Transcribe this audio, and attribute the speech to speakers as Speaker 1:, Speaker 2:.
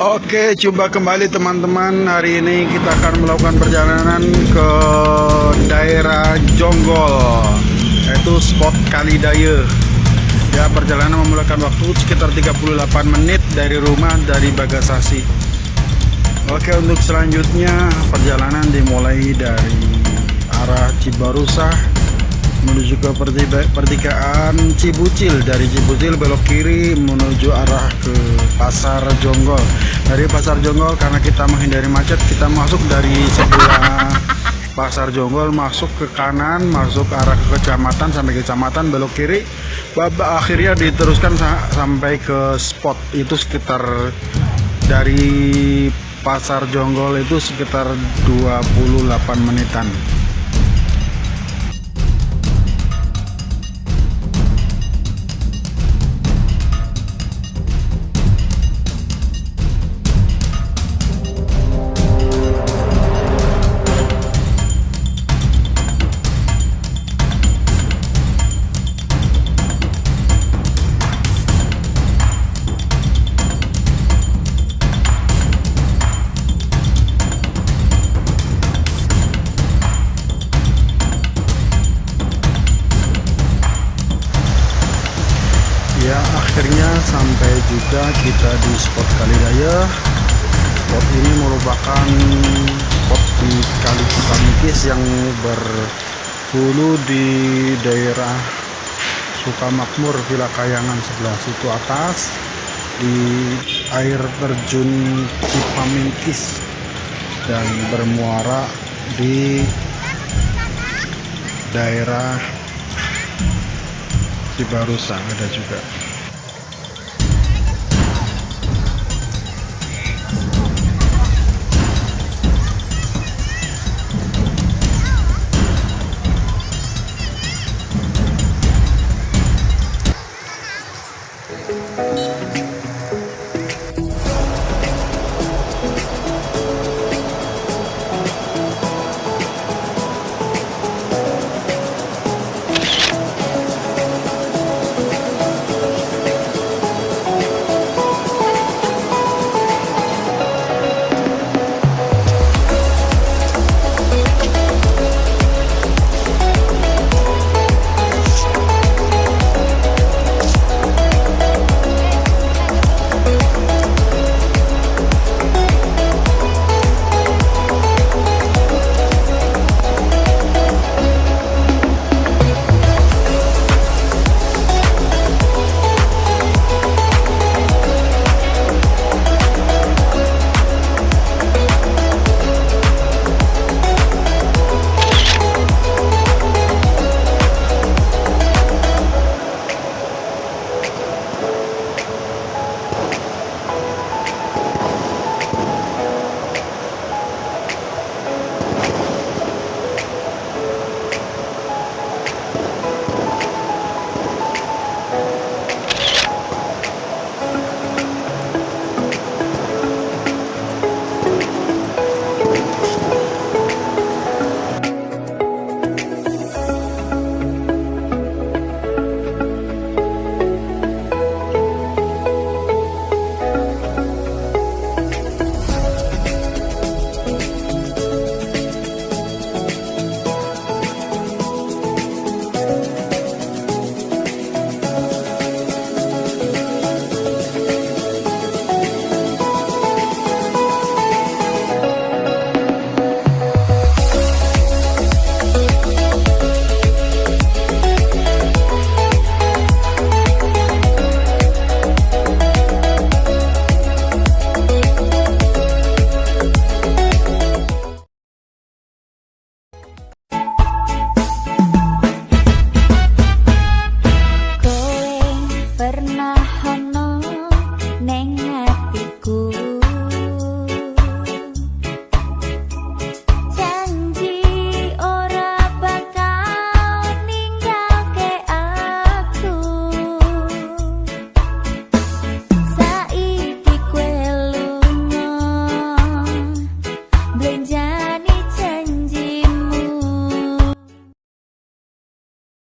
Speaker 1: Oke, jumpa kembali teman-teman. Hari ini kita akan melakukan perjalanan ke daerah Jonggol, yaitu spot Kalidaya. Ya, perjalanan memulakan waktu sekitar 38 menit dari rumah dari Bagasasi. Oke, untuk selanjutnya perjalanan dimulai dari arah Cibarusah menuju ke pertigaan Cibucil. Dari Cibucil belok kiri menuju arah ke Pasar Jonggol. Dari Pasar Jonggol karena kita menghindari macet kita masuk dari sebelah Pasar Jonggol masuk ke kanan masuk arah ke kecamatan sampai ke kecamatan belok kiri. Babak akhirnya diteruskan sampai ke spot. Itu sekitar dari Pasar Jonggol itu sekitar 28 menitan ya akhirnya sampai juga kita di spot Kalidaya. Spot ini merupakan spot di Kali Cipanikis yang berhulu di daerah Sukamakmur Villa Kayangan sebelah situ atas di air terjun Cipamingkis dan bermuara di daerah Cibarusa ada juga